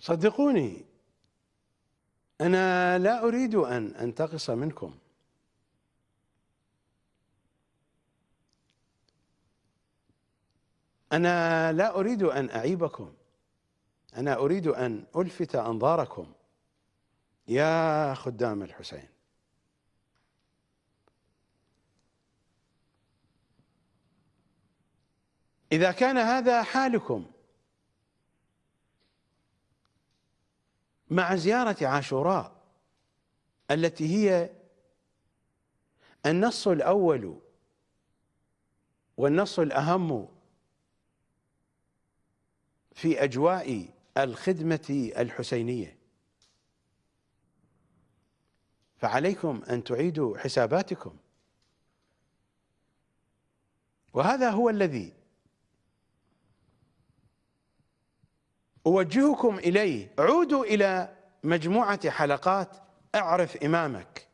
صدقوني أنا لا أريد أن أنتقص منكم. أنا لا أريد أن أعيبكم. أنا أريد أن ألفت أنظاركم. يا خدام الحسين. إذا كان هذا حالكم مع زيارة عاشوراء التي هي النص الأول والنص الأهم في أجواء الخدمة الحسينية. فعليكم أن تعيدوا حساباتكم. وهذا هو الذي أوجهكم إليه. عودوا إلى مجموعة حلقات أعرف إمامك.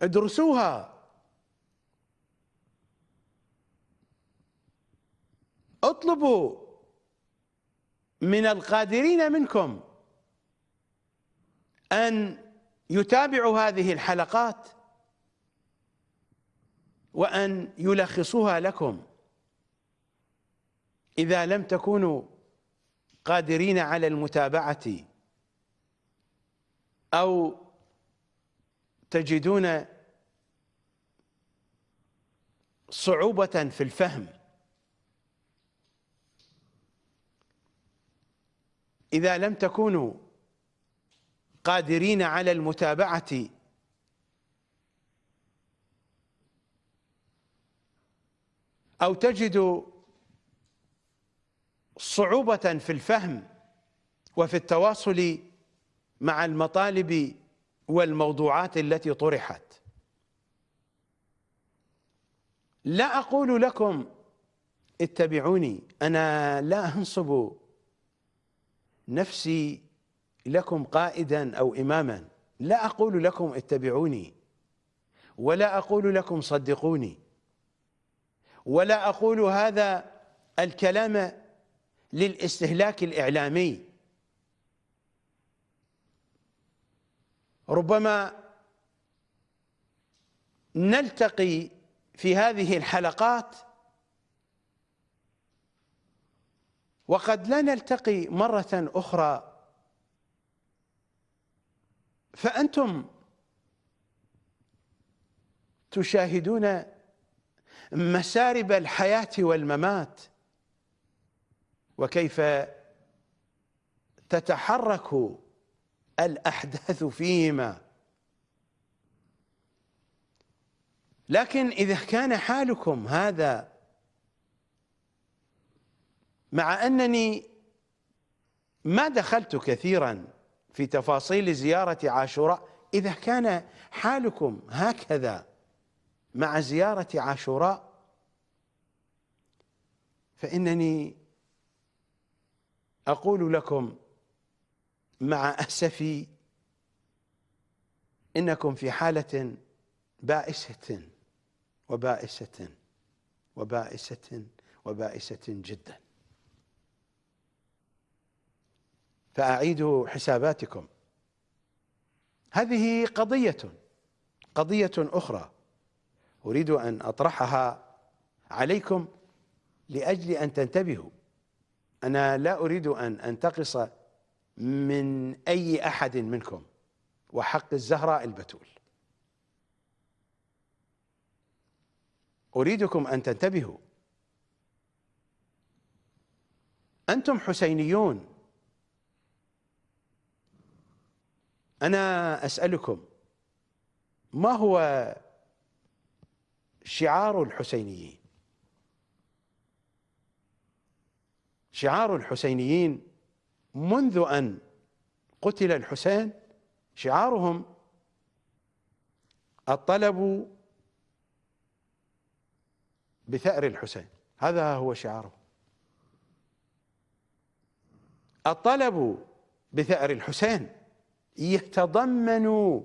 ادرسوها. اطلبوا من القادرين منكم أن يتابعوا هذه الحلقات وأن يلخصوها لكم. إذا لم تكونوا قادرين على المتابعة أو تجدون صعوبة في الفهم إذا لم تكونوا قادرين على المتابعة أو تجدوا صعوبة في الفهم وفي التواصل مع المطالب والموضوعات التي طرحت. لا أقول لكم اتبعوني أنا لا أنصب نفسي لكم قائدا أو إماما. لا أقول لكم اتبعوني ولا أقول لكم صدقوني ولا أقول هذا الكلام للاستهلاك الإعلامي. ربما نلتقي في هذه الحلقات وقد لا نلتقي مرة أخرى. فأنتم تشاهدون مسارب الحياة والممات. وكيف تتحرك الأحداث فيهما. لكن إذا كان حالكم هذا مع أنني ما دخلت كثيرا في تفاصيل زيارة عاشوراء إذا كان حالكم هكذا مع زيارة عاشوراء فإنني أقول لكم مع أسفي إنكم في حالة بائسة وبائسة وبائسة وبائسة جدا. فأعيدوا حساباتكم. هذه قضية قضية أخرى أريد أن أطرحها عليكم لأجل أن تنتبهوا. أنا لا أريد أن أنتقص من أي أحد منكم وحق الزهراء البتول. أريدكم أن تنتبهوا. أنتم حسينيون. أنا أسألكم ما هو شعار الحسينيين؟ شعار الحسينيين منذ أن قتل الحسين شعارهم الطلب بثأر الحسين. هذا هو شعاره. الطلب بثأر الحسين يتضمن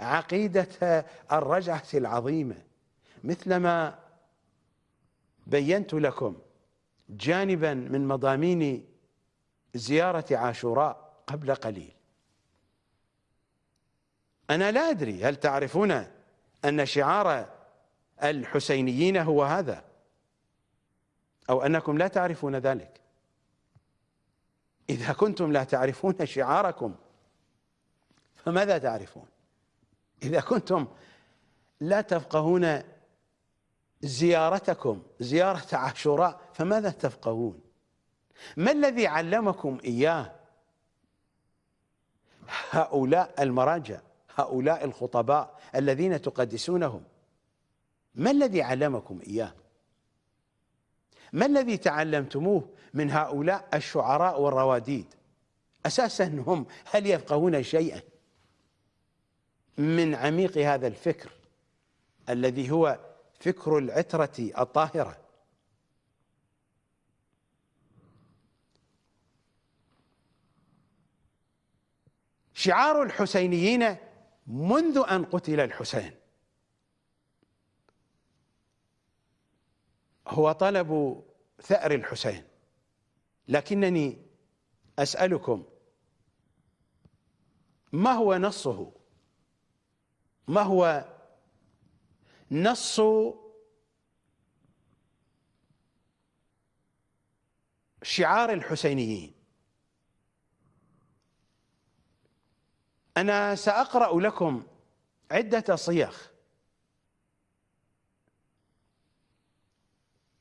عقيدة الرجعة العظيمة. مثلما بينت لكم جانبا من مضامين زيارة عاشوراء قبل قليل. أنا لا أدري هل تعرفون أن شعار الحسينيين هو هذا أو أنكم لا تعرفون ذلك. إذا كنتم لا تعرفون شعاركم فماذا تعرفون؟ إذا كنتم لا تفقهون زيارتكم زيارة عاشوراء فماذا تفقهون؟ ما الذي علمكم إياه؟ هؤلاء المراجع هؤلاء الخطباء الذين تقدسونهم. ما الذي علمكم إياه؟ ما الذي تعلمتموه من هؤلاء الشعراء والرواديد؟ أساسا هم هل يفقهون شيئا؟ من عميق هذا الفكر الذي هو فكر العترة الطاهرة. شعار الحسينيين منذ أن قتل الحسين. هو طلب ثأر الحسين. لكنني أسألكم ما هو نصه؟ ما هو نص شعار الحسينيين. أنا سأقرأ لكم عدة صيغ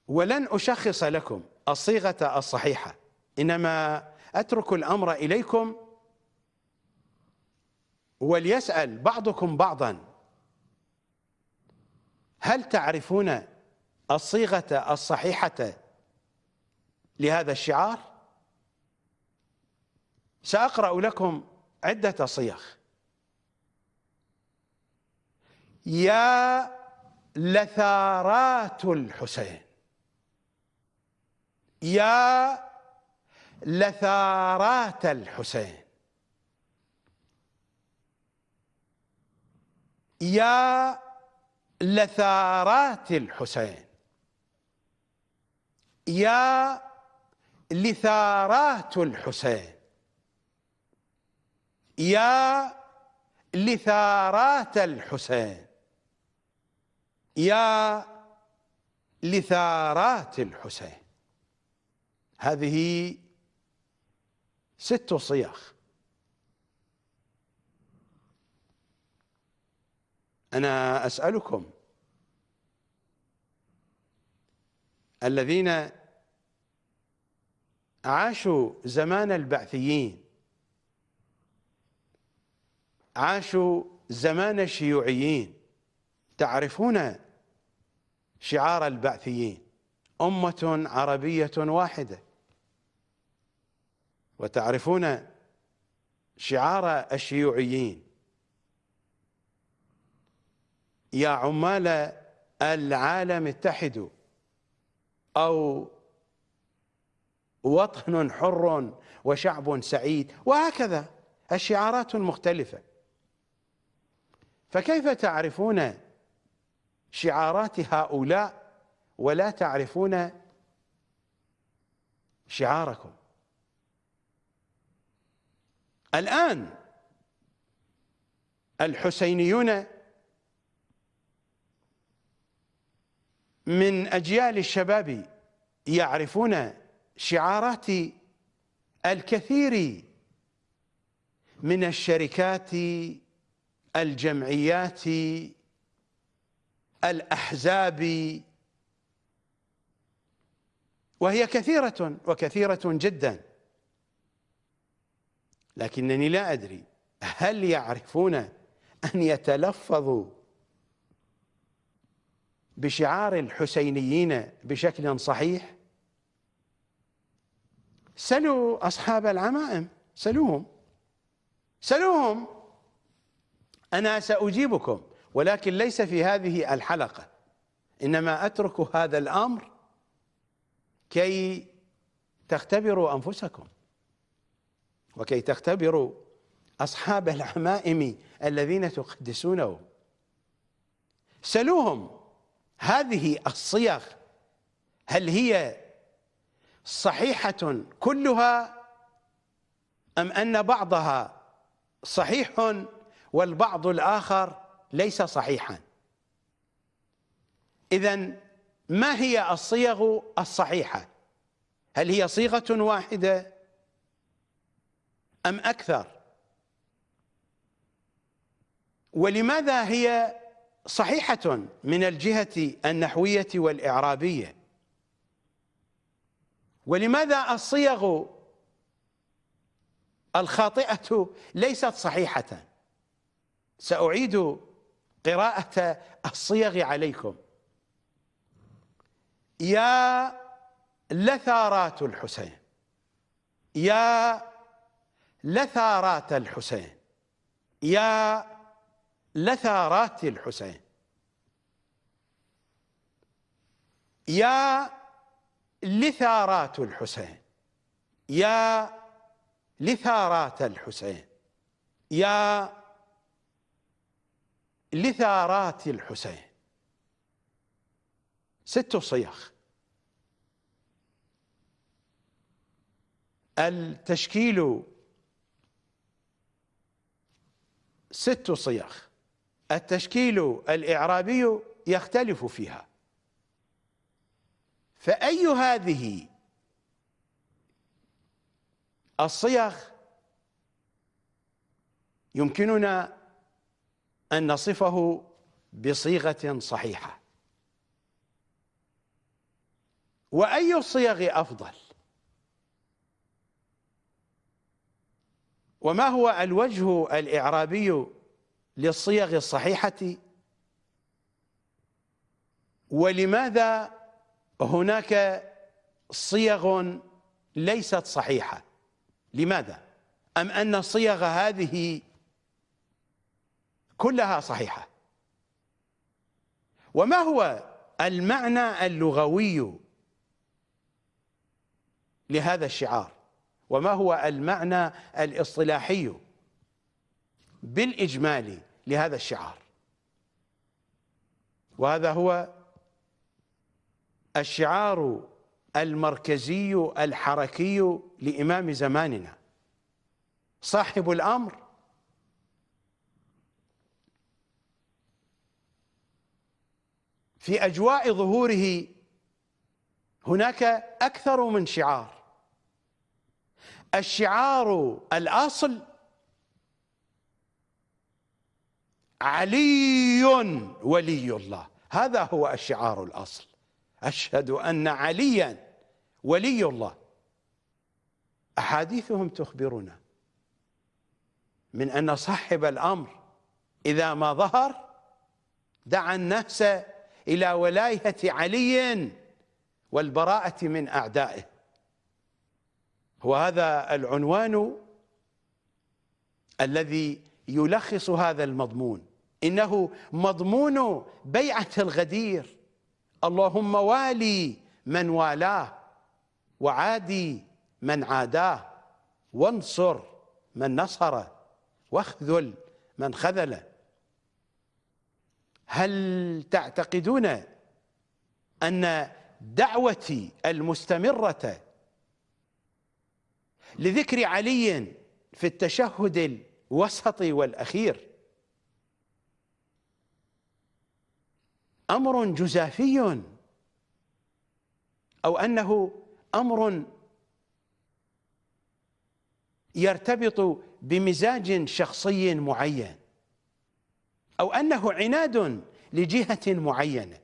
ولن أشخص لكم الصيغة الصحيحة إنما أترك الأمر إليكم وليسأل بعضكم بعضا. هل تعرفون الصيغة الصحيحة لهذا الشعار؟ سأقرأ لكم عدة صيغ. يا لثارات الحسين. يا لثارات الحسين. يا لثارات الحسين. يا لثارات الحسين. يا لثارات الحسين. يا لثارات الحسين. هذه ست صيغ أنا أسألكم الذين عاشوا زمان البعثيين عاشوا زمان الشيوعيين تعرفون شعار البعثيين؟ أمة عربية واحدة. وتعرفون شعار الشيوعيين؟ يا عمال العالم اتحدوا أو وطن حر وشعب سعيد. وهكذا. الشعارات المختلفة فكيف تعرفون شعارات هؤلاء ولا تعرفون شعاركم؟ الآن الحسينيون من أجيال الشباب يعرفون شعارات الكثير من الشركات الجمعيات الأحزاب. وهي كثيرة وكثيرة جدا. لكنني لا أدري هل يعرفون أن يتلفظوا بشعار الحسينيين بشكل صحيح؟ سلوا أصحاب العمائم سلوهم. سلوهم. أنا سأجيبكم ولكن ليس في هذه الحلقة. إنما أترك هذا الأمر كي تختبروا أنفسكم وكي تختبروا أصحاب العمائم الذين تقدسونهم سلوهم. هذه الصيغ هل هي صحيحة كلها أم أن بعضها صحيح والبعض الآخر ليس صحيحا؟ إذا ما هي الصيغ الصحيحة؟ هل هي صيغة واحدة أم أكثر؟ ولماذا هي صحيحة من الجهة النحوية والإعرابية. ولماذا الصيغ الخاطئة ليست صحيحة؟ سأعيد قراءة الصيغ عليكم. يا لثارات الحسين. يا لثارات الحسين. يا لثارات الحسين. يا لثارات الحسين. يا لثارات الحسين. يا لثارات الحسين. ست صيغ التشكيل. ست صيغ التشكيل الإعرابي يختلف فيها. فأي هذه الصيغ يمكننا أن نصفه بصيغة صحيحة؟ وأي الصيغ أفضل؟ وما هو الوجه الإعرابي للصيغ الصحيحة. ولماذا هناك صيغ ليست صحيحة؟ لماذا؟ أم أن الصيغ هذه كلها صحيحة؟ وما هو المعنى اللغوي لهذا الشعار؟ وما هو المعنى الاصطلاحي؟ بالإجمال لهذا الشعار. وهذا هو الشعار المركزي الحركي لإمام زماننا. صاحب الأمر في أجواء ظهوره هناك أكثر من شعار. الشعار الأصل علي ولي الله. هذا هو الشعار الأصل. أشهد أن عليا ولي الله. أحاديثهم تخبرنا من أن صاحب الأمر إذا ما ظهر دعا الناس إلى ولاية علي والبراءة من أعدائه. وهذا العنوان الذي يلخص هذا المضمون. إنه مضمون بيعة الغدير. اللهم والي من والاه وعادي من عاداه. وانصر من نصره واخذل من خذله هل تعتقدون أن دعوتي المستمرة لذكر علي في التشهد الوسطي والأخير. أمر جزافي. أو أنه أمر يرتبط بمزاج شخصي معين. أو أنه عناد لجهة معينة.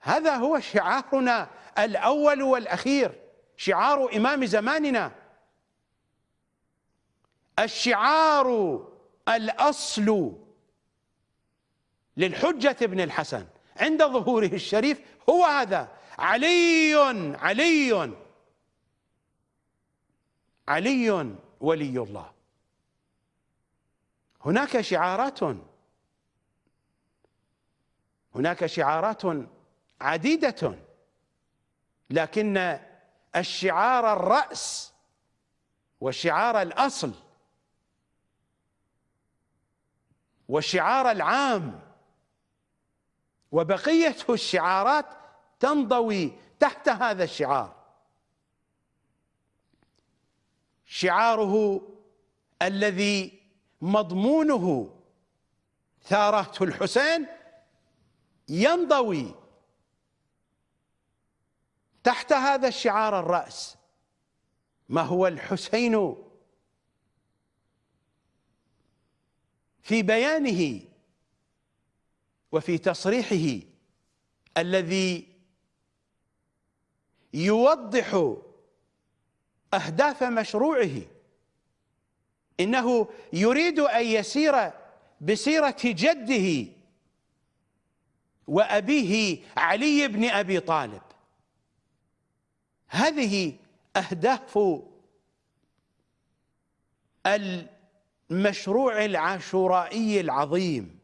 هذا هو شعارنا الأول والأخير. شعار إمام زماننا. الشعار الأصل للحجة ابن الحسن. عند ظهوره الشريف هو هذا. علي علي علي ولي الله. هناك شعارات هناك شعارات عديدة لكن الشعار الرأس وشعار الأصل والشعار العام. وبقية الشعارات تنضوي تحت هذا الشعار. شعاره الذي مضمونه ثارات الحسين ينضوي تحت هذا الشعار الرأس. ما هو الحسين؟ في بيانه وفي تصريحه الذي يوضح أهداف مشروعه. إنه يريد أن يسير بسيرة جده وأبيه علي بن أبي طالب. هذه أهداف المشروع العاشورائي العظيم.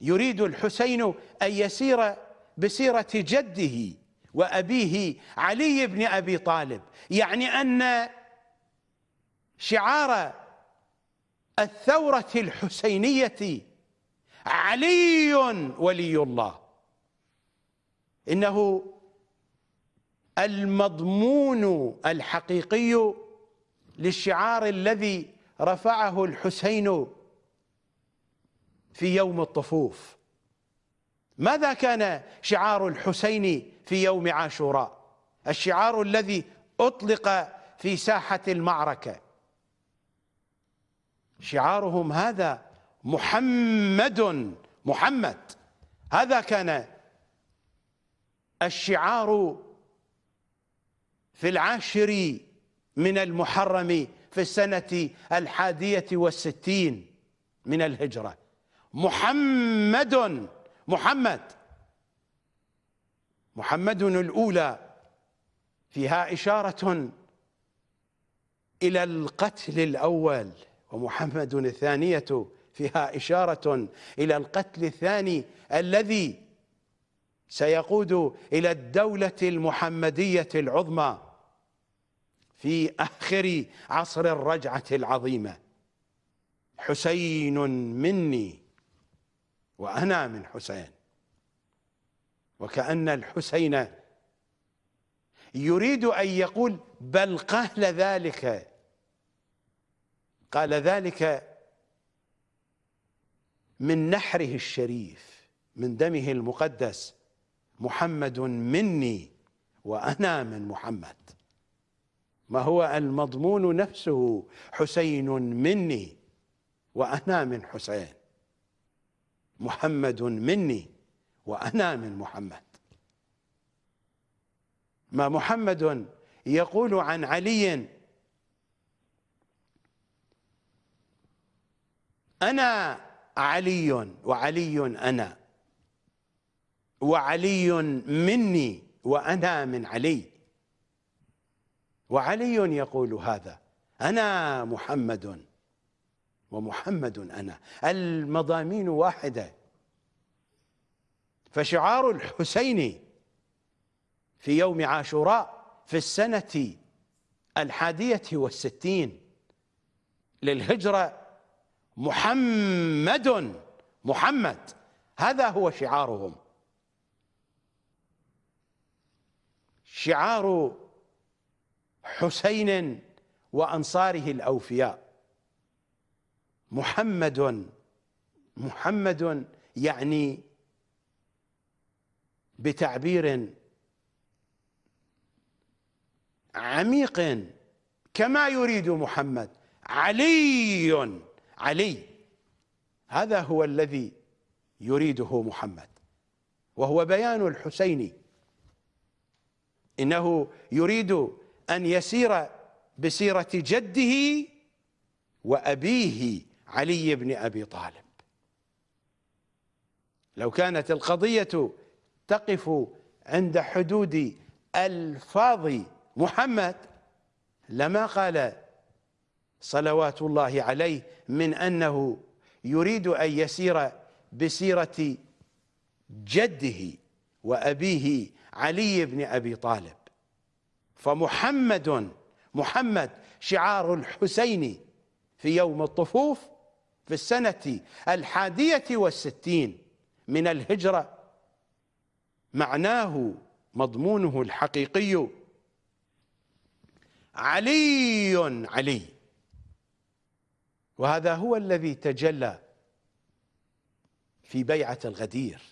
يريد الحسين أن يسير بسيرة جده وأبيه علي بن أبي طالب. يعني أن شعار الثورة الحسينية علي ولي الله. إنه المضمون الحقيقي للشعار الذي رفعه الحسين في يوم الطفوف. ماذا كان شعار الحسين في يوم عاشوراء؟ الشعار الذي أطلق في ساحة المعركة. شعارهم هذا محمد محمد. هذا كان الشعار في العاشر من المحرم في السنة الحادية والستين من الهجرة. محمد محمد محمد الأولى فيها إشارة إلى القتل الأول ومحمد الثانية فيها إشارة إلى القتل الثاني الذي سيقود إلى الدولة المحمدية العظمى. في آخر عصر الرجعة العظيمة. حسين مني وأنا من حسين. وكأن الحسين يريد أن يقول بل قال ذلك. قال ذلك من نحره الشريف من دمه المقدس محمد مني وأنا من محمد. ما هو المضمون نفسه؟ حسين مني وأنا من حسين. محمد مني وأنا من محمد. ما محمد يقول عن علي؟ أنا علي وعلي أنا. وعلي مني وأنا من علي. وعلي يقول هذا أنا محمد ومحمد أنا المضامين واحدة. فشعار الحسين في يوم عاشوراء في السنة الحادية والستين للهجرة محمد محمد هذا هو شعارهم. شعار حسين وأنصاره الأوفياء. محمد محمد يعني بتعبير عميق كما يريد محمد. علي علي. هذا هو الذي يريده محمد وهو بيان الحسين إنه يريد أن يسير بسيرة جده وأبيه علي بن أبي طالب. لو كانت القضية تقف عند حدود ألفاظ محمد لما قال صلوات الله عليه من أنه يريد أن يسير بسيرة جده وأبيه علي بن أبي طالب. فمحمد محمد شعار الحسين في يوم الطفوف في السنة الحادية والستين من الهجرة. معناه مضمونه الحقيقي علي علي. وهذا هو الذي تجلى في بيعة الغدير.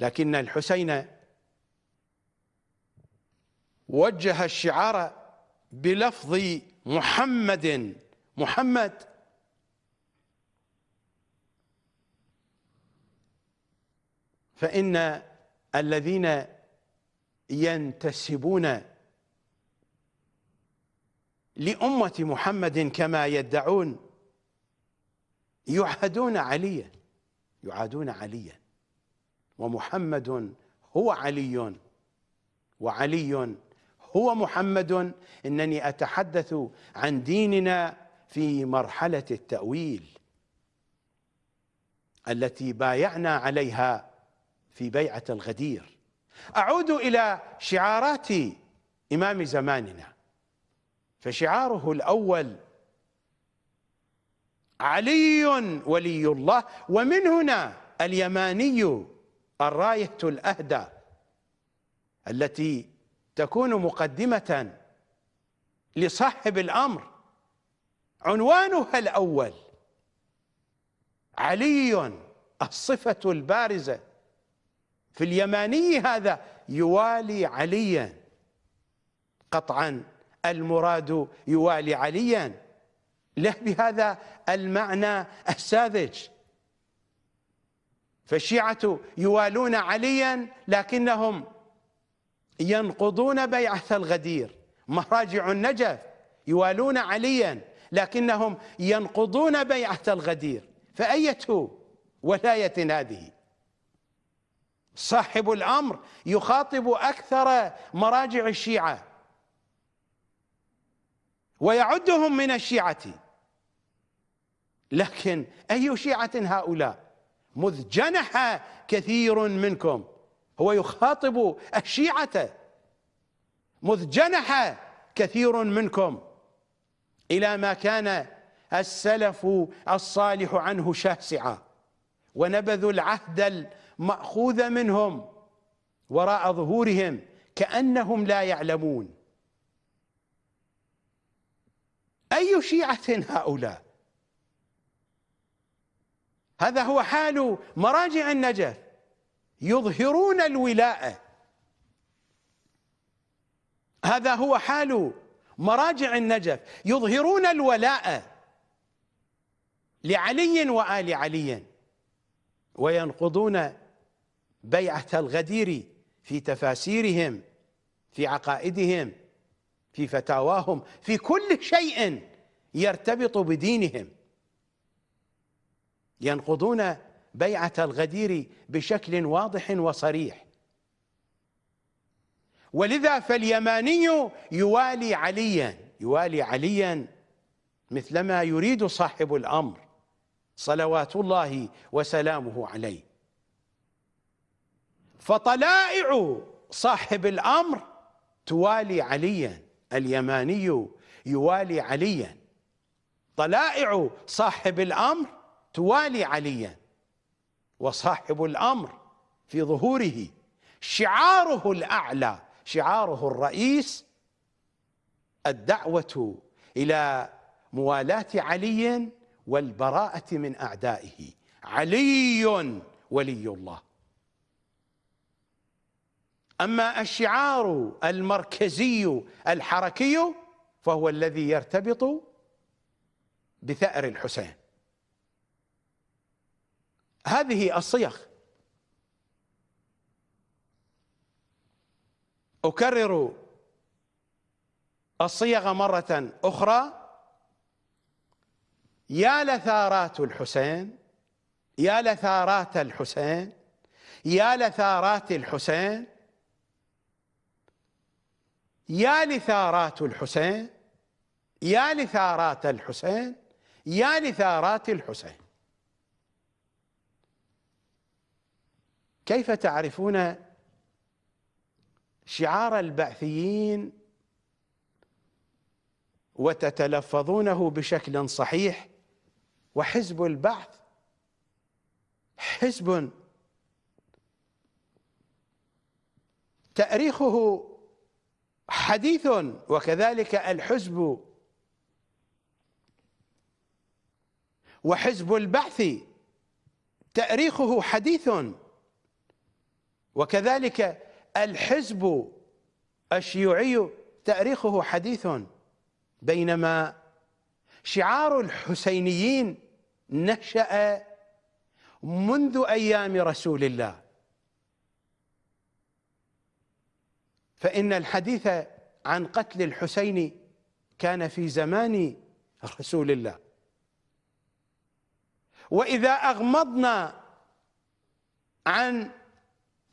لكن الحسين وجه الشعار بلفظ محمد. محمد. فإن الذين ينتسبون لأمة محمد كما يدعون يعادون عليا يعادون عليا. ومحمد هو علي وعلي هو محمد إنني أتحدث عن ديننا في مرحلة التأويل التي بايعنا عليها في بيعة الغدير. أعود إلى شعارات إمام زماننا فشعاره الأول علي ولي الله ومن هنا اليماني الراية الأهدى التي تكون مقدمة لصاحب الأمر. عنوانها الأول علي الصفة البارزة. في اليماني هذا يوالي عليا. قطعا المراد يوالي عليا. له بهذا المعنى الساذج. فالشيعة يوالون عليا لكنهم ينقضون بيعة الغدير مراجع النجف يوالون عليا لكنهم ينقضون بيعة الغدير فأية ولاية هذه؟ صاحب الأمر يخاطب أكثر مراجع الشيعة. ويعدهم من الشيعة. لكن أي شيعة هؤلاء؟ مذ جنح كثير منكم. هو يخاطب الشيعة. مذ جنح كثير منكم إلى ما كان السلف الصالح عنه شاسعا ونبذوا العهد المأخوذ منهم وراء ظهورهم كأنهم لا يعلمون. أي شيعة هؤلاء؟ هذا هو حال مراجع النجف. يظهرون الولاءة هذا هو حال مراجع النجف. يظهرون الولاء لعلي وآل علي وينقضون بيعة الغدير في تفاسيرهم في عقائدهم في فتاواهم في كل شيء يرتبط بدينهم. ينقضون بيعة الغدير بشكل واضح وصريح. ولذا فاليماني يوالي عليا يوالي عليا مثلما يريد صاحب الأمر صلوات الله وسلامه عليه. فطلائع صاحب الأمر توالي عليا اليماني يوالي عليا. طلائع صاحب الأمر توالي عليا. وصاحب الأمر في ظهوره شعاره الأعلى شعاره الرئيس الدعوة إلى موالاة علي والبراءة من أعدائه. علي ولي الله. أما الشعار المركزي الحركي فهو الذي يرتبط بثأر الحسين. هذه الصيغ أكرر الصيغ مرة أخرى. يا لثارات الحسين يا لثارات الحسين يا لثارات الحسين يا لثارات الحسين يا لثارات الحسين يا لثارات الحسين. كيف تعرفون شعار البعثيين وتتلفظونه بشكل صحيح وحزب البعث حزب حديث وكذلك الحزب وحزب البعث تأريخه حديث وكذلك الحزب الشيوعي تاريخه حديث بينما شعار الحسينيين نشأ منذ أيام رسول الله. فإن الحديث عن قتل الحسين كان في زمان رسول الله. وإذا أغمضنا عن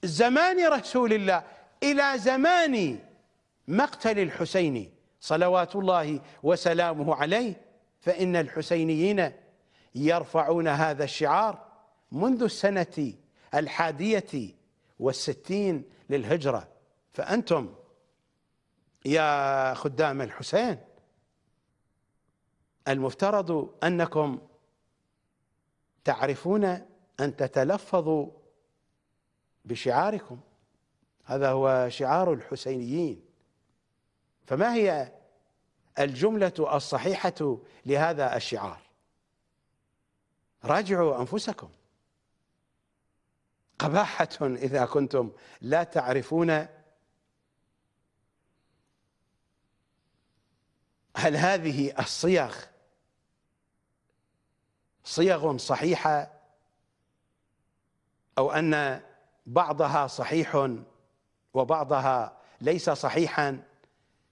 زمان رسول الله إلى زمان مقتل الحسين صلوات الله وسلامه عليه فإن الحسينيين يرفعون هذا الشعار منذ السنة الحادية والستين للهجرة. فأنتم يا خدام الحسين المفترض أنكم تعرفون أن تتلفظوا بشعاركم. هذا هو شعار الحسينيين. فما هي الجملة الصحيحة لهذا الشعار؟ راجعوا أنفسكم. قباحة إذا كنتم لا تعرفون هل هذه الصيغ صيغ صحيحة أو أن بعضها صحيح وبعضها ليس صحيحا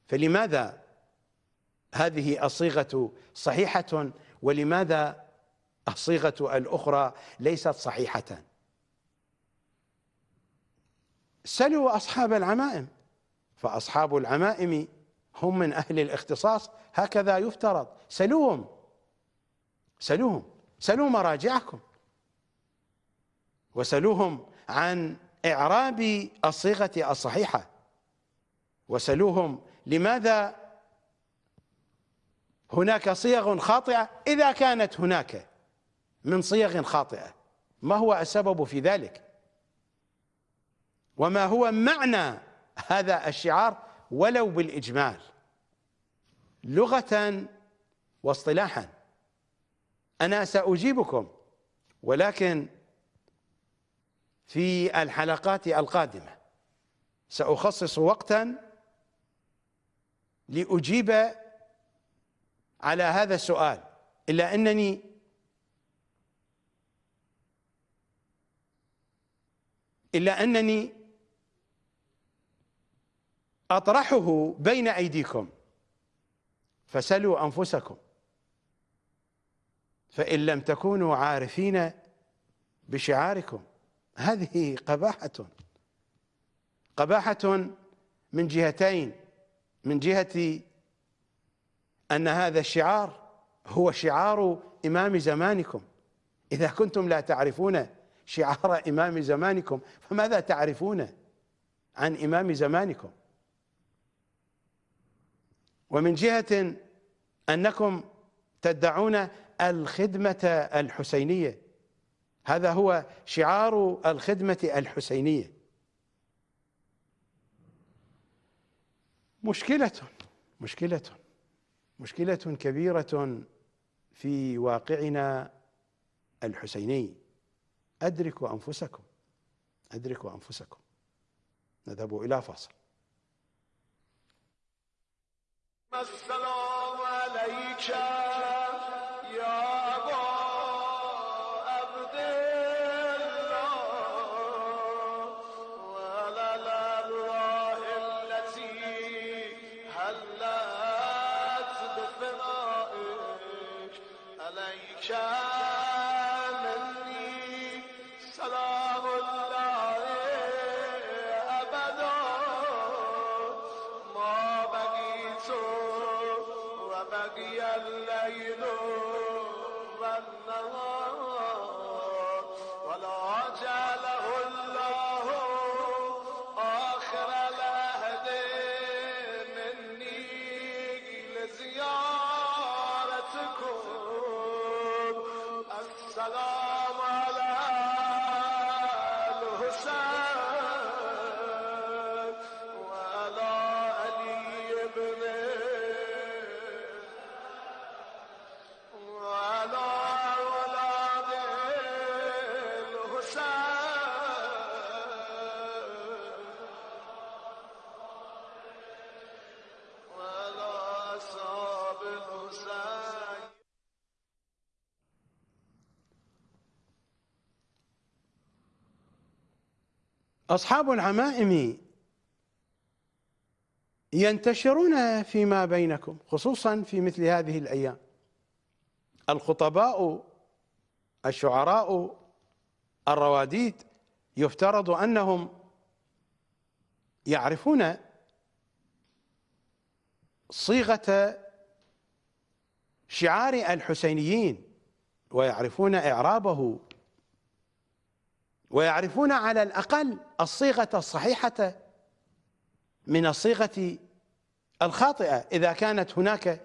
فلماذا هذه الصيغة صحيحة ولماذا الصيغة الأخرى ليست صحيحة؟ سلوا أصحاب العمائم فأصحاب العمائم هم من أهل الاختصاص هكذا يفترض. سلوهم سلوهم سلوا مراجعكم وسلوهم عن إعراب الصيغة الصحيحة. وسلوهم لماذا هناك صيغ خاطئة؟ إذا كانت هناك من صيغ خاطئة ما هو السبب في ذلك؟ وما هو معنى هذا الشعار ولو بالإجمال؟ لغة واصطلاحا. أنا سأجيبكم ولكن في الحلقات القادمة. سأخصص وقتا لأجيب على هذا السؤال إلا أنني إلا أنني أطرحه بين أيديكم. فسلوا أنفسكم. فإن لم تكونوا عارفين بشعاركم. هذه قباحة. قباحة من جهتين من جهة أن هذا الشعار هو شعار إمام زمانكم. إذا كنتم لا تعرفون شعار إمام زمانكم فماذا تعرفون عن إمام زمانكم؟ ومن جهة أنكم تدعون الخدمة الحسينية. هذا هو شعار الخدمة الحسينية. مشكلة مشكلة مشكلة كبيرة في واقعنا الحسيني. أدركوا أنفسكم أدركوا أنفسكم. نذهب إلى فاصل. السلام عليك؟ ملت به فنائک علیکم أصحاب العمائم ينتشرون فيما بينكم خصوصا في مثل هذه الأيام. الخطباء الشعراء الرواديد يفترض أنهم يعرفون صيغة شعار الحسينيين ويعرفون إعرابه ويعرفون على الأقل الصيغة الصحيحة من الصيغة الخاطئة. إذا كانت هناك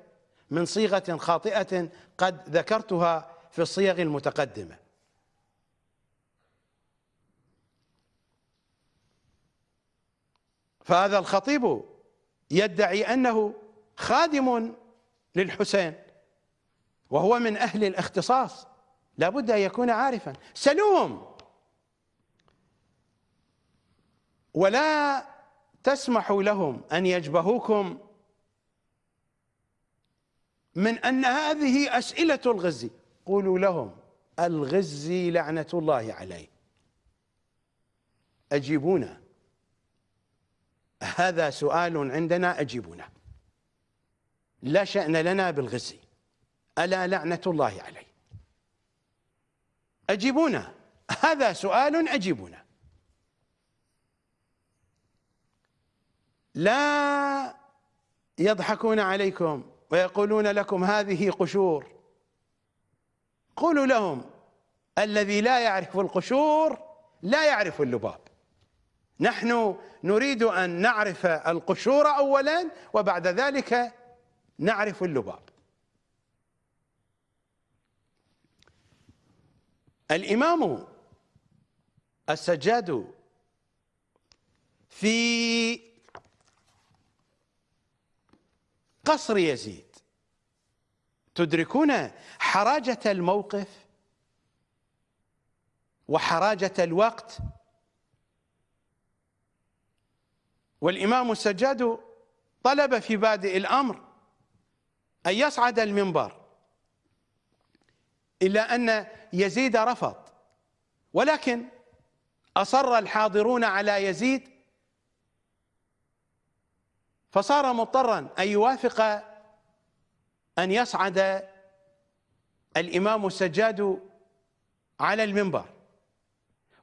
من صيغة خاطئة قد ذكرتها في الصيغ المتقدمة. فهذا الخطيب يدعي أنه خادم للحسين وهو من أهل الاختصاص. لابد أن يكون عارفا. سلوهم! ولا تسمحوا لهم أن يجبهوكم من أن هذه أسئلة الغزي قولوا لهم الغزي لعنة الله عليه. أجيبونا. هذا سؤال عندنا أجيبونا. لا شأن لنا بالغزي ألا لعنة الله عليه. أجيبونا. هذا سؤال أجيبونا. لا يضحكون عليكم ويقولون لكم هذه قشور. قولوا لهم الذي لا يعرف القشور لا يعرف اللباب. نحن نريد أن نعرف القشور أولا وبعد ذلك نعرف اللباب. الإمام السجاد في قصر يزيد. تدركون حراجة الموقف وحراجة الوقت؟ والإمام السجاد طلب في بادئ الأمر أن يصعد المنبر إلا أن يزيد رفض ولكن أصر الحاضرون على يزيد فصار مضطرا أن يوافق أن يصعد الإمام السجاد على المنبر.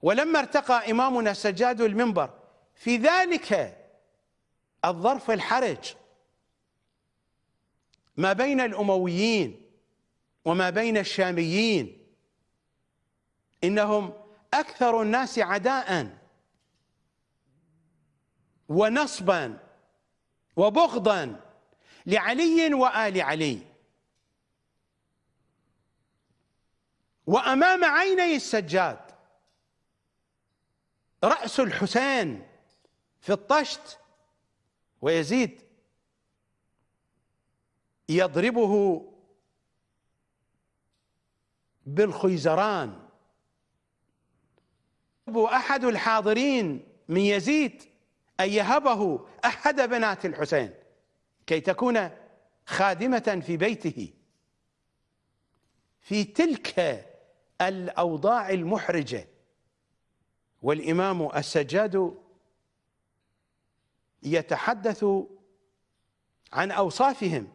ولما ارتقى إمامنا السجاد المنبر في ذلك الظرف الحرج ما بين الأمويين وما بين الشاميين. إنهم أكثر الناس عداء ونصبا وبغضا لعلي وآل علي. وأمام عيني السجاد. رأس الحسين في الطشت ويزيد يضربه بالخيزران. أحد الحاضرين من يزيد أن يهبه أحد بنات الحسين كي تكون خادمة في بيته. في تلك الأوضاع المحرجة والإمام السجاد يتحدث عن أوصافهم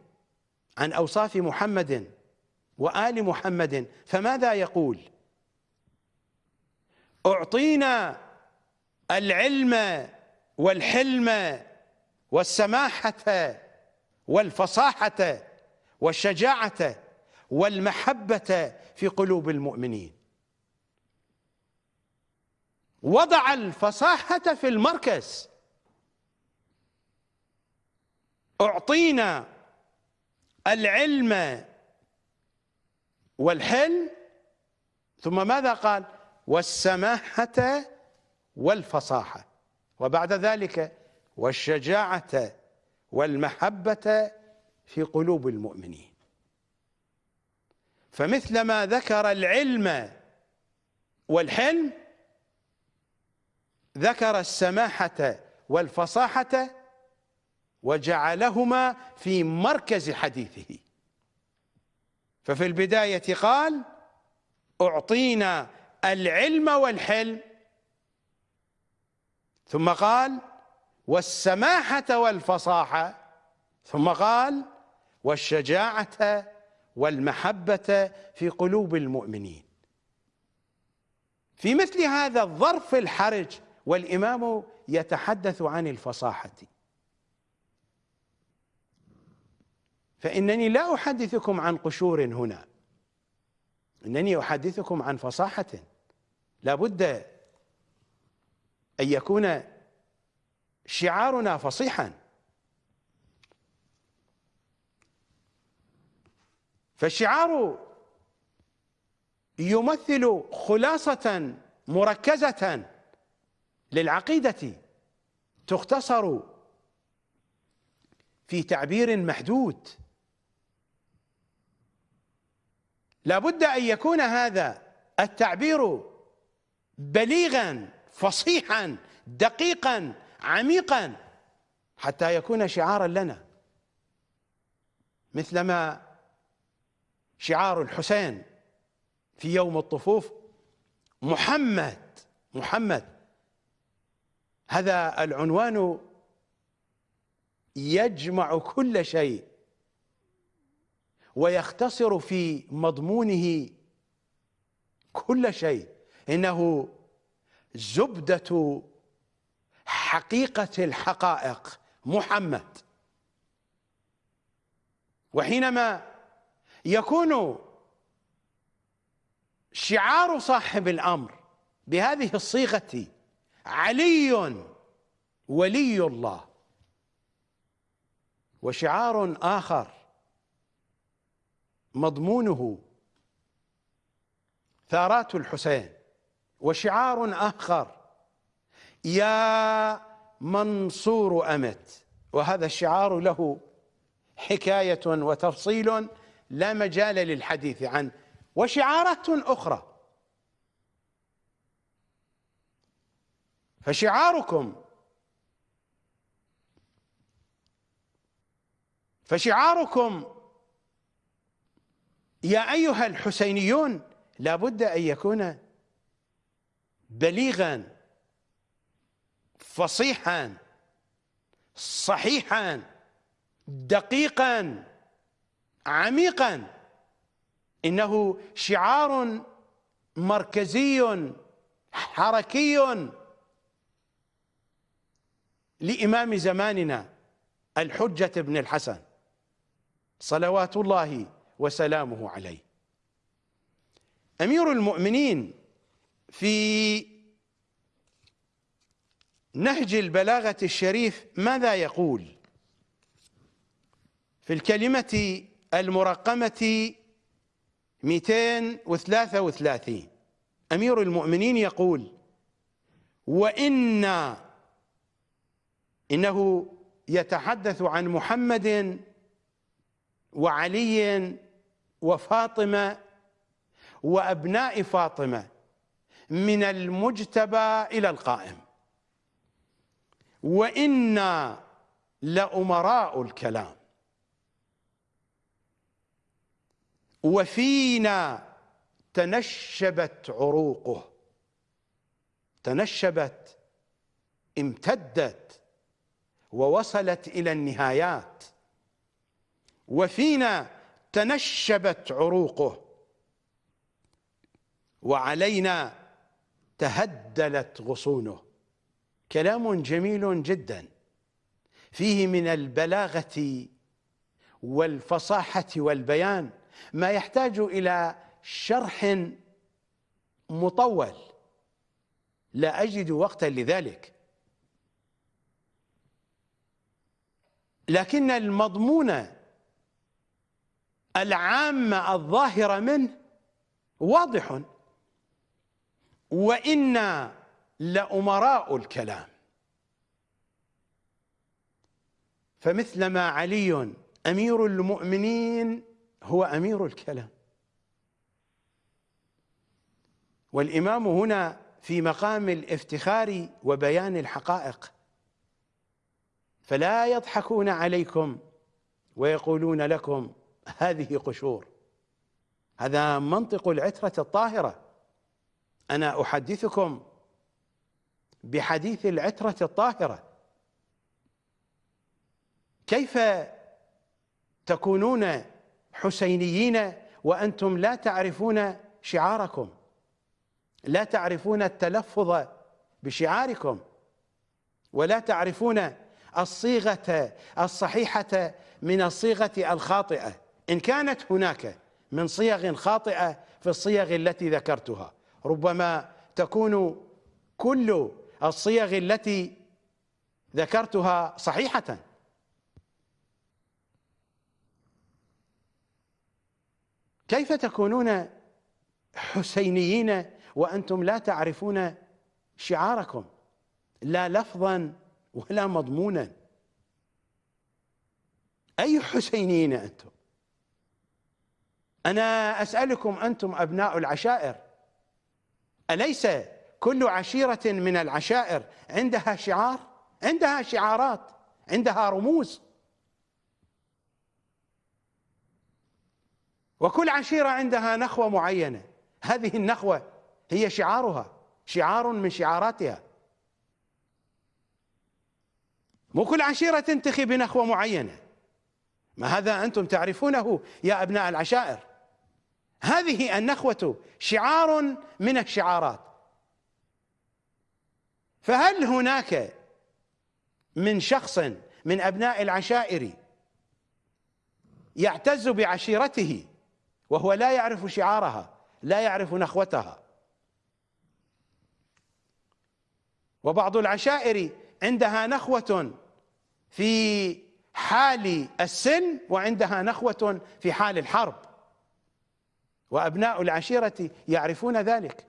عن أوصاف محمد وآل محمد. فماذا يقول؟ أعطينا العلم والحلم والسماحة والفصاحة والشجاعة والمحبة في قلوب المؤمنين. وضع الفصاحة في المركز. أعطينا العلم والحلم ثم ماذا قال؟ والسماحة والفصاحة. وبعد ذلك والشجاعة والمحبة في قلوب المؤمنين. فمثلما ذكر العلم والحلم ذكر السماحة والفصاحة وجعلهما في مركز حديثه. ففي البداية قال أعطينا العلم والحلم ثم قال والسماحة والفصاحة. ثم قال والشجاعة والمحبة في قلوب المؤمنين. في مثل هذا الظرف الحرج والإمام يتحدث عن الفصاحة. فإنني لا أحدثكم عن قشور هنا. إنني أحدثكم عن فصاحة. لا بد أن يكون شعارنا فصيحا. فالشعار يمثل خلاصة مركزة للعقيدة تختصر في تعبير محدود. لابد أن يكون هذا التعبير بليغا فصيحا دقيقا عميقا حتى يكون شعارا لنا. مثلما شعار الحسين في يوم الطفوف محمد محمد هذا العنوان يجمع كل شيء ويختصر في مضمونه كل شيء. إنه زبدة حقيقة الحقائق. محمد. وحينما يكون شعار صاحب الأمر بهذه الصيغة علي ولي الله وشعار آخر مضمونه ثارات الحسين وشعار آخر. يا منصور أمت. وهذا الشعار له حكاية وتفصيل لا مجال للحديث عنه. وشعارات أخرى. فشعاركم. فشعاركم. يا أيها الحسينيون لابد أن يكون بليغا فصيحا صحيحا دقيقا عميقا. إنه شعار مركزي حركي لإمام زماننا الحجة بن الحسن صلوات الله وسلامه عليه. أمير المؤمنين في نهج البلاغة الشريف ماذا يقول؟ في الكلمة المرقمة 233 أمير المؤمنين يقول وإن إنه يتحدث عن محمد وعلي وفاطمة وأبناء فاطمة. من المجتبى إلى القائم. وإنا لأمراء الكلام. وفينا تنشبت عروقه. تنشبت امتدت ووصلت إلى النهايات. وفينا تنشبت عروقه. وعلينا تهدلت غصونه. كلام جميل جدا. فيه من البلاغة والفصاحة والبيان ما يحتاج إلى شرح مطول. لا أجد وقتا لذلك. لكن المضمون العام الظاهر منه واضح. وإنا لأمراء الكلام. فمثلما علي أمير المؤمنين هو أمير الكلام. والإمام هنا في مقام الافتخار وبيان الحقائق. فلا يضحكون عليكم ويقولون لكم هذه قشور. هذا منطق العترة الطاهرة. أنا أحدثكم بحديث العترة الطاهرة. كيف تكونون حسينيين وأنتم لا تعرفون شعاركم؟ لا تعرفون التلفظ بشعاركم؟ ولا تعرفون الصيغة الصحيحة من الصيغة الخاطئة؟ إن كانت هناك من صيغ خاطئة في الصيغ التي ذكرتها. ربما تكون كل الصيغ التي ذكرتها صحيحة. كيف تكونون حسينيين وأنتم لا تعرفون شعاركم؟ لا لفظا ولا مضمونا. أي حسينيين أنتم؟ أنا أسألكم أنتم أبناء العشائر. أليس كل عشيرة من العشائر عندها شعار؟ عندها شعارات عندها رموز. وكل عشيرة عندها نخوة معينة. هذه النخوة هي شعارها شعار من شعاراتها. مو كل عشيرة تنتخي بنخوة معينة. ما هذا أنتم تعرفونه يا أبناء العشائر. هذه النخوة شعار من الشعارات. فهل هناك من شخص من أبناء العشائر يعتز بعشيرته وهو لا يعرف شعارها لا يعرف نخوتها؟ وبعض العشائر عندها نخوة في حال السلم وعندها نخوة في حال الحرب. وأبناء العشيرة يعرفون ذلك.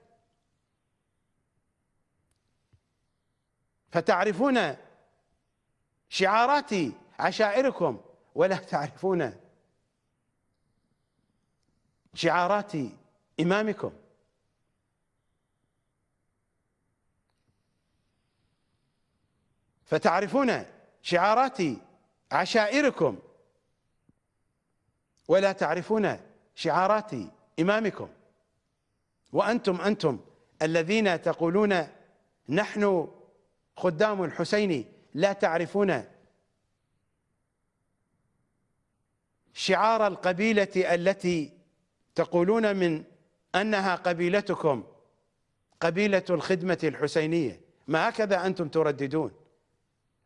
فتعرفون شعارات عشائركم ولا تعرفون شعارات إمامكم. فتعرفون شعارات عشائركم ولا تعرفون شعارات إمامكم. وأنتم أنتم الذين تقولون نحن خدام الحسين لا تعرفون شعار القبيلة التي تقولون من أنها قبيلتكم قبيلة الخدمة الحسينية. ما هكذا أنتم ترددون؟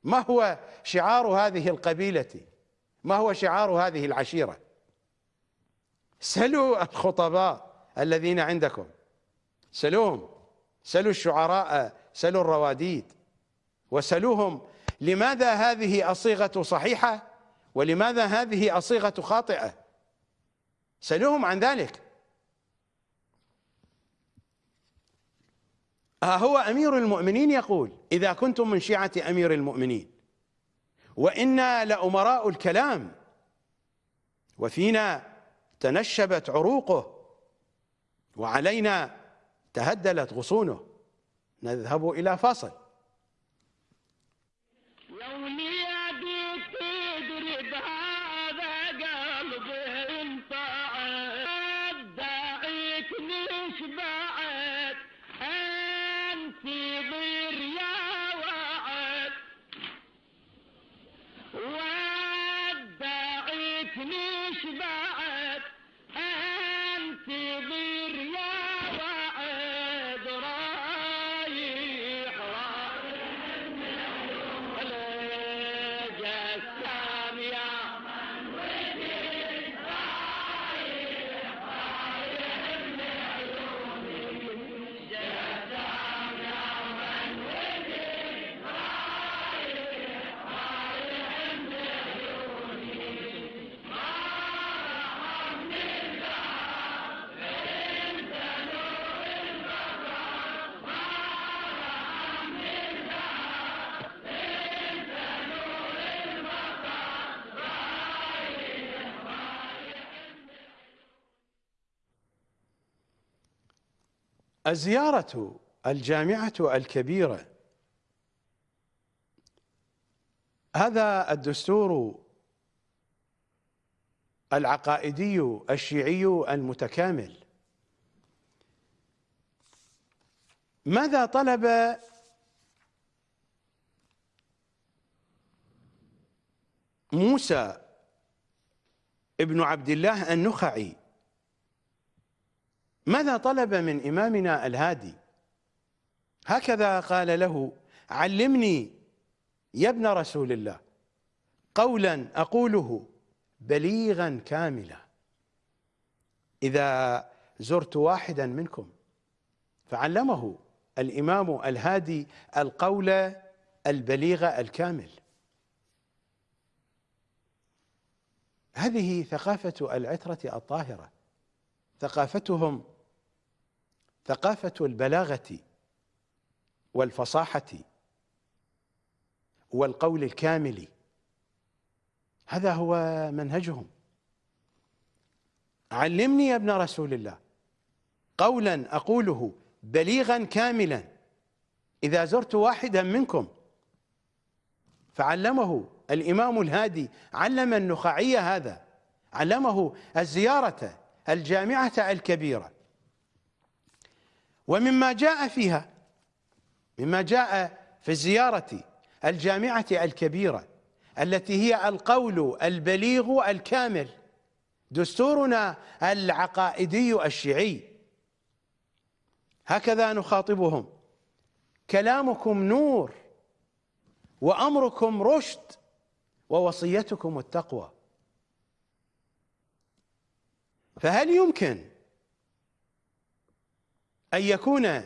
ما هو شعار هذه القبيلة؟ ما هو شعار هذه العشيرة؟ سلوا الخطباء الذين عندكم. سلوهم سلوا الشعراء. سلوا الرواديد. وسلوهم لماذا هذه الصيغة صحيحة؟ ولماذا هذه الصيغة خاطئة؟ سلوهم عن ذلك. ها هو أمير المؤمنين يقول إذا كنتم من شيعة أمير المؤمنين وإنا لأمراء الكلام وفينا تنشبت عروقه وعلينا تهدلت غصونه. نذهب إلى فاصل. الزيارة الجامعة الكبيرة. هذا الدستور العقائدي الشيعي المتكامل. ماذا طلب موسى ابن عبد الله النخعي؟ ماذا طلب من إمامنا الهادي؟ هكذا قال له علمني يا ابن رسول الله قولا أقوله بليغا كاملا. إذا زرت واحدا منكم فعلمه الإمام الهادي القول البليغ الكامل. هذه ثقافة العترة الطاهرة. ثقافتهم ثقافة البلاغة والفصاحة والقول الكامل. هذا هو منهجهم. علمني يا ابن رسول الله قولا أقوله بليغا كاملا. إذا زرت واحدا منكم فعلمه الإمام الهادي علم النخعي هذا علمه الزيارة الجامعة الكبيرة. ومما جاء فيها مما جاء في الزيارة الجامعة الكبيرة التي هي القول البليغ الكامل دستورنا العقائدي الشيعي. هكذا نخاطبهم. كلامكم نور وأمركم رشد ووصيتكم التقوى. فهل يمكن أن يكون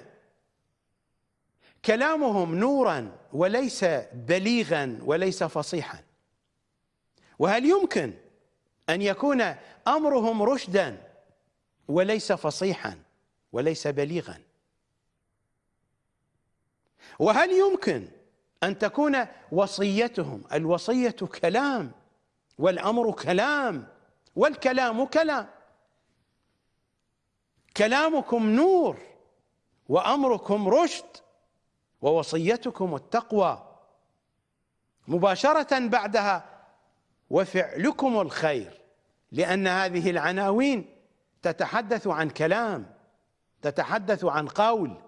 كلامهم نورا وليس بليغا وليس فصيحا. وهل يمكن أن يكون أمرهم رشدا وليس فصيحا وليس بليغا؟ وهل يمكن أن تكون وصيتهم الوصية كلام والأمر كلام والكلام كلام؟ كلامكم نور وأمركم رشد ووصيتكم التقوى مباشرة بعدها وفعلكم الخير لأن هذه العناوين تتحدث عن كلام تتحدث عن قول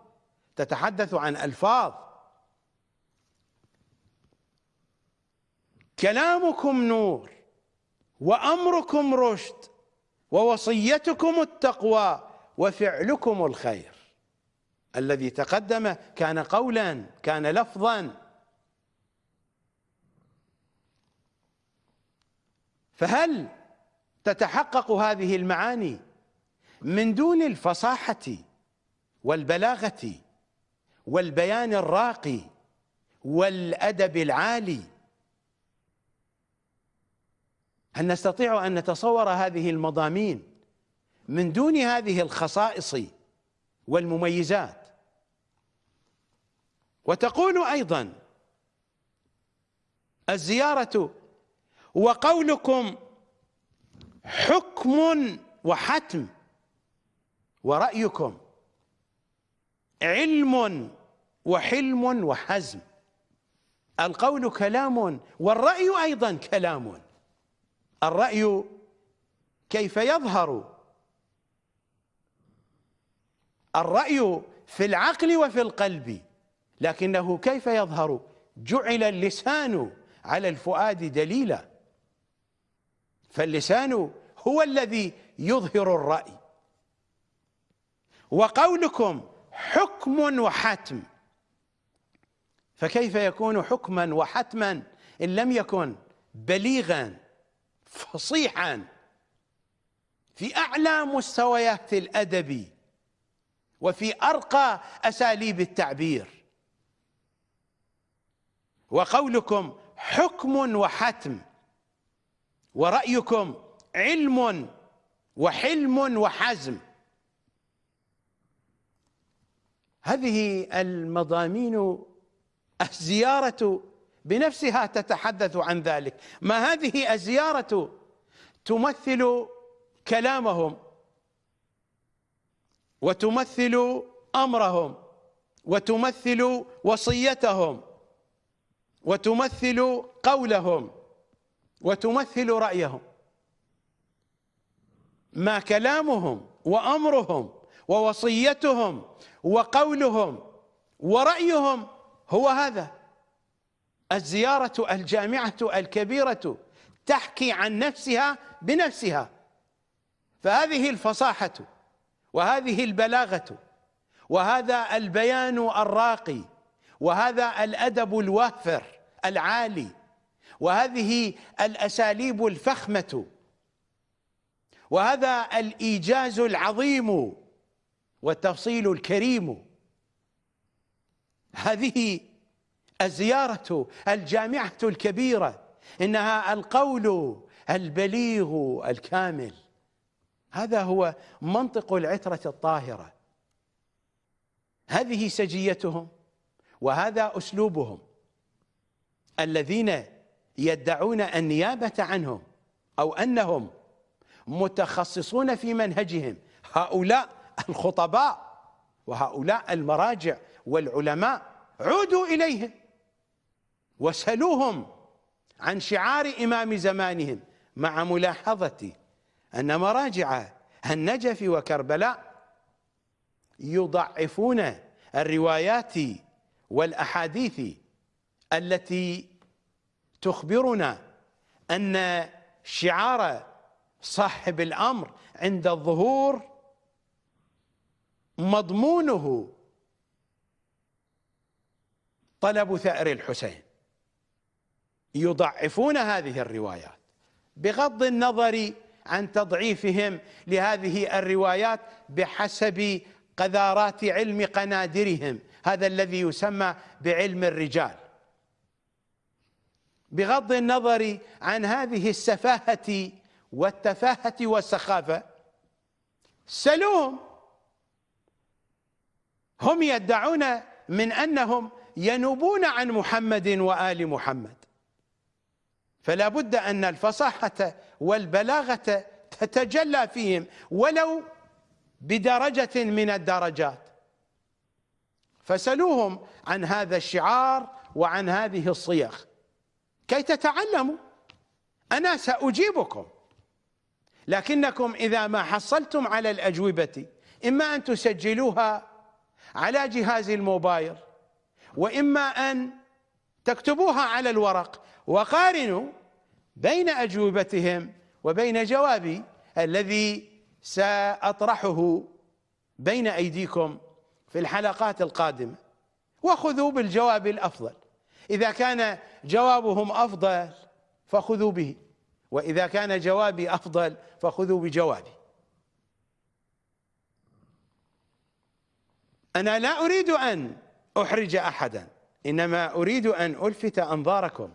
تتحدث عن ألفاظ. كلامكم نور وأمركم رشد ووصيتكم التقوى وفعلكم الخير. الذي تقدم كان قولا كان لفظا. فهل تتحقق هذه المعاني من دون الفصاحة والبلاغة والبيان الراقي والأدب العالي؟ هل نستطيع أن نتصور هذه المضامين من دون هذه الخصائص والمميزات؟ وتقول أيضا الزيارة وقولكم حكم وحتم ورأيكم علم وحلم وحزم القول كلام والرأي أيضا كلام. الرأي كيف يظهر؟ الرأي في العقل وفي القلب. لكنه كيف يظهر؟ جعل اللسان على الفؤاد دليلا. فاللسان هو الذي يظهر الرأي. وقولكم حكم وحتم. فكيف يكون حكما وحتما إن لم يكن بليغا فصيحا؟ في أعلى مستويات الأدب وفي أرقى أساليب التعبير. وقولكم حكم وحتم ورأيكم علم وحلم وحزم. هذه المضامين الزيارة بنفسها تتحدث عن ذلك. ما هذه الزيارة تمثل كلامهم وتمثل أمرهم وتمثل وصيتهم. وتمثل قولهم وتمثل رأيهم. ما كلامهم وأمرهم ووصيتهم وقولهم ورأيهم هو هذا. الزيارة الجامعة الكبيرة تحكي عن نفسها بنفسها. فهذه الفصاحة وهذه البلاغة وهذا البيان الراقي وهذا الأدب الوافر العالي وهذه الأساليب الفخمة وهذا الإيجاز العظيم والتفصيل الكريم. هذه الزيارة الجامعة الكبيرة إنها القول البليغ الكامل. هذا هو منطق العترة الطاهرة. هذه سجيتهم. وهذا أسلوبهم الذين يدعون النيابة عنهم أو أنهم متخصصون في منهجهم. هؤلاء الخطباء وهؤلاء المراجع والعلماء عودوا إليهم واسألوهم عن شعار إمام زمانهم مع ملاحظة أن مراجع النجف وكربلاء يضعفون الروايات والأحاديث التي تخبرنا أن شعار صاحب الأمر عند الظهور مضمونه طلب ثأر الحسين. يضعفون هذه الروايات بغض النظر عن تضعيفهم لهذه الروايات بحسب قذارات علم قنادرهم. هذا الذي يسمى بعلم الرجال. بغض النظر عن هذه السفاهة والتفاهة والسخافة سلوهم هم يدعون من أنهم ينوبون عن محمد وآل محمد. فلا بد أن الفصاحة والبلاغة تتجلى فيهم ولو بدرجة من الدرجات. فسلوهم عن هذا الشعار وعن هذه الصيغ. كي تتعلموا أنا سأجيبكم. لكنكم إذا ما حصلتم على الأجوبة إما أن تسجلوها على جهاز الموبايل وإما أن تكتبوها على الورق. وقارنوا بين أجوبتهم وبين جوابي الذي سأطرحه بين أيديكم في الحلقات القادمة. وخذوا بالجواب الأفضل. إذا كان جوابهم أفضل فخذوا به. وإذا كان جوابي أفضل فخذوا بجوابي. أنا لا أريد أن أحرج أحدا. إنما أريد أن ألفت أنظاركم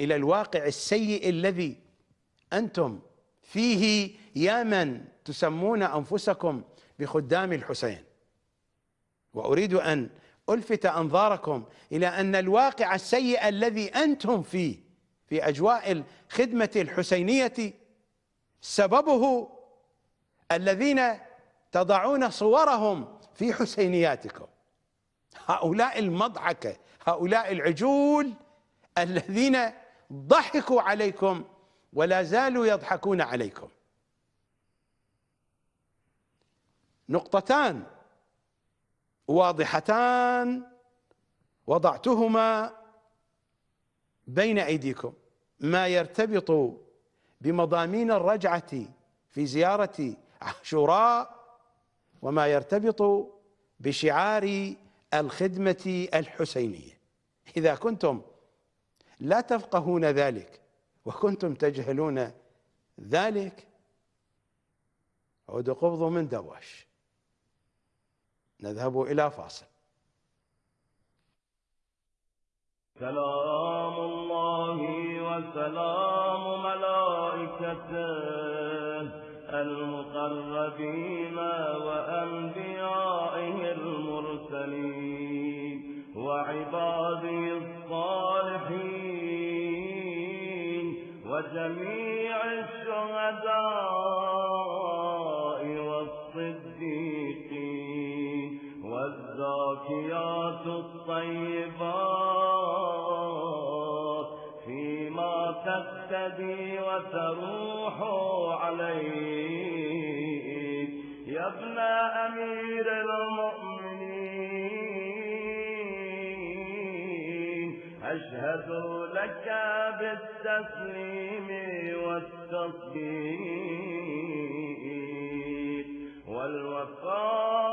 إلى الواقع السيء الذي أنتم فيه يا من تسمون أنفسكم بخدام الحسين. وأريد أن ألفت أنظاركم إلى أن الواقع السيء الذي أنتم فيه في أجواء الخدمة الحسينية سببه الذين تضعون صورهم في حسينياتكم. هؤلاء المضحكة هؤلاء العجول الذين ضحكوا عليكم ولا زالوا يضحكون عليكم. نقطتان. واضحتان وضعتهما بين أيديكم. ما يرتبط بمضامين الرجعة في زيارة عاشوراء وما يرتبط بشعار الخدمة الحسينية. إذا كنتم لا تفقهون ذلك وكنتم تجهلون ذلك عود قبض من دواش. نذهب إلى فاصل. سلام الله وسلام ملائكته المقربين وأنبيائه المرسلين وعباده الصالحين وجميع والزاكيات الطيبات فيما تقتدي وتروح عليه يا ابن أمير المؤمنين أشهد وزكى بالتسليم والتصديق والوفاء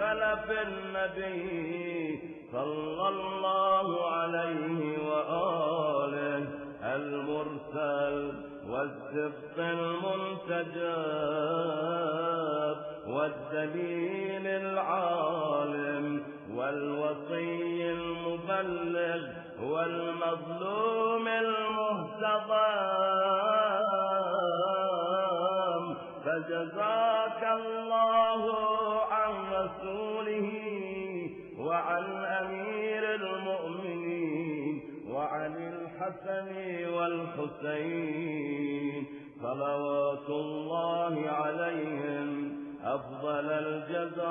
لخلف النبي صلى الله عليه وآله المرسل والسبط المنتجب والدليل العالم والوصي المبلغ والمظلوم المهتضم فجزاك الله الحسن والحسين. صلوات الله عليهم أفضل الجزاء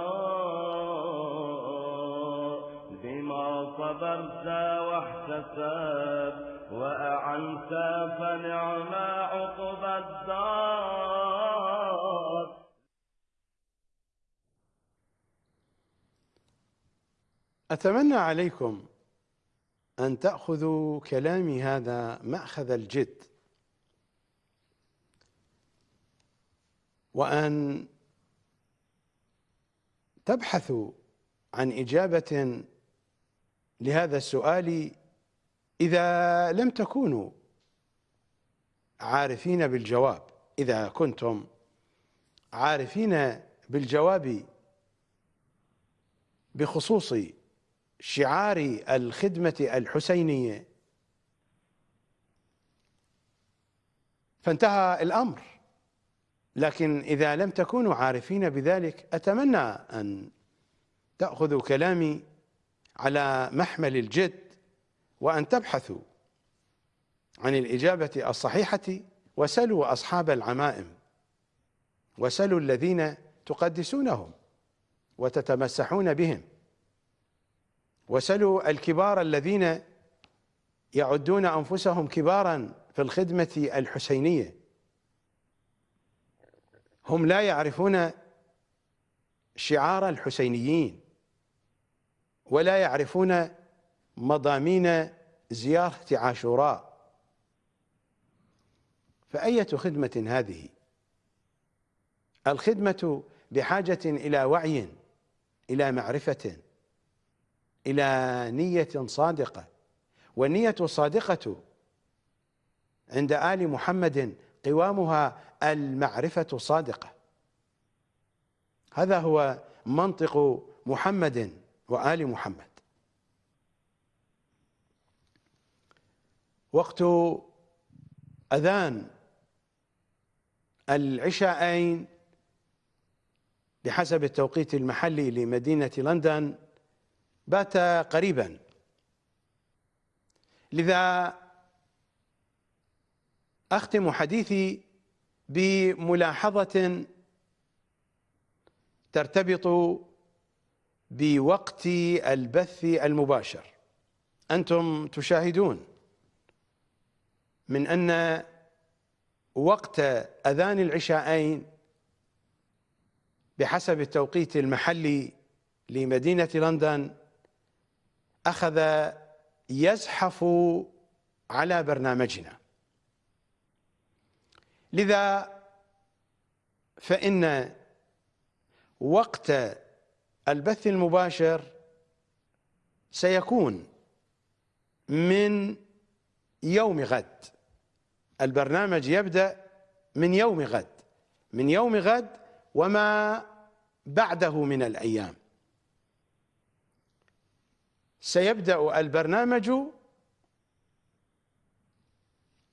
بما صبرت واحتسب وأعنت فنعم عقب الدار. أتمنى عليكم أن تأخذوا كلامي هذا مأخذ الجد. وأن تبحثوا عن إجابة لهذا السؤال إذا لم تكونوا عارفين بالجواب. إذا كنتم عارفين بالجواب بخصوص شعار الخدمة الحسينية. فانتهى الأمر. لكن إذا لم تكونوا عارفين بذلك أتمنى أن تأخذوا كلامي على محمل الجد وأن تبحثوا عن الإجابة الصحيحة وسلوا أصحاب العمائم وسلوا الذين تقدسونهم وتتمسحون بهم. وسلوا الكبار الذين يعدون أنفسهم كبارا في الخدمة الحسينية. هم لا يعرفون شعار الحسينيين ولا يعرفون مضامين زيارة عاشوراء. فأية خدمة هذه؟ الخدمة بحاجة إلى وعي إلى معرفة. إلى نية صادقة. والنية الصادقة عند آل محمد قوامها المعرفة الصادقة. هذا هو منطق محمد وآل محمد. وقت أذان العشاءين بحسب التوقيت المحلي لمدينة لندن بات قريبا. لذا أختم حديثي بملاحظة ترتبط بوقت البث المباشر. أنتم تشاهدون من أن وقت أذان العشاءين بحسب التوقيت المحلي لمدينة لندن أخذ يزحف على برنامجنا. لذا فإن وقت البث المباشر سيكون من يوم غد. البرنامج يبدأ من يوم غد من يوم غد وما بعده من الأيام. سيبدأ البرنامج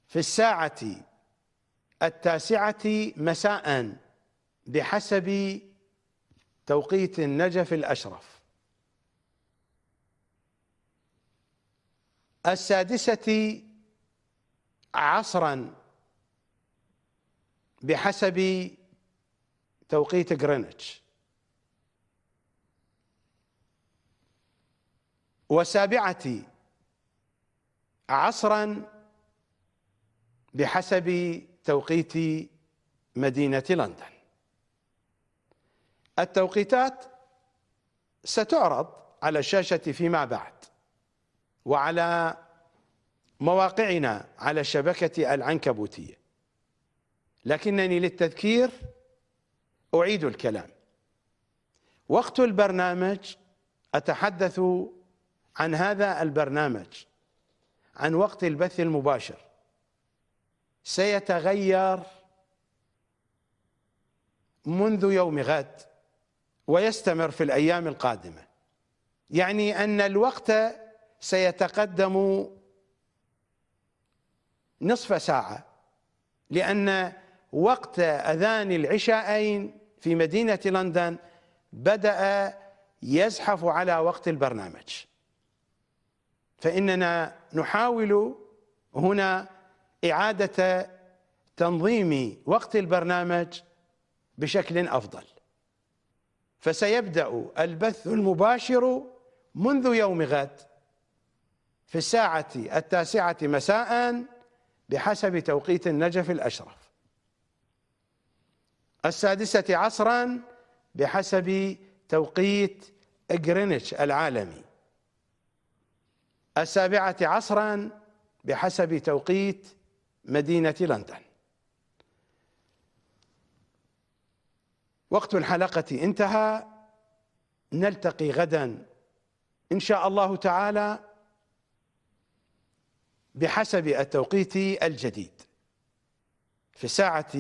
في الساعة التاسعة مساء بحسب توقيت النجف الأشرف. السادسة عصرا بحسب توقيت غرينتش. وسابعة عصرا بحسب توقيت مدينة لندن. التوقيتات ستعرض على الشاشة فيما بعد وعلى مواقعنا على الشبكة العنكبوتية. لكنني للتذكير أعيد الكلام. وقت البرنامج أتحدث عن هذا البرنامج عن وقت البث المباشر. سيتغير منذ يوم غد ويستمر في الأيام القادمة. يعني أن الوقت سيتقدم نصف ساعة لأن وقت أذان العشاءين في مدينة لندن بدأ يزحف على وقت البرنامج. فإننا نحاول هنا إعادة تنظيم وقت البرنامج بشكل أفضل. فسيبدأ البث المباشر منذ يوم غد في الساعة التاسعة مساء بحسب توقيت النجف الأشرف. السادسة عصرا بحسب توقيت جرينتش العالمي. السابعة عصرا بحسب توقيت مدينة لندن. وقت الحلقة انتهى. نلتقي غدا إن شاء الله تعالى بحسب التوقيت الجديد. في الساعة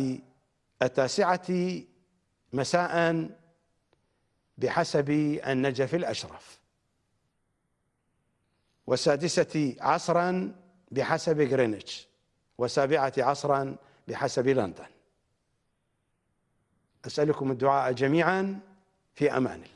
التاسعة مساء بحسب النجف الأشرف. والسادسة عصرا بحسب غرينتش وسابعة عصرا بحسب لندن. أسألكم الدعاء جميعا في أمان الله.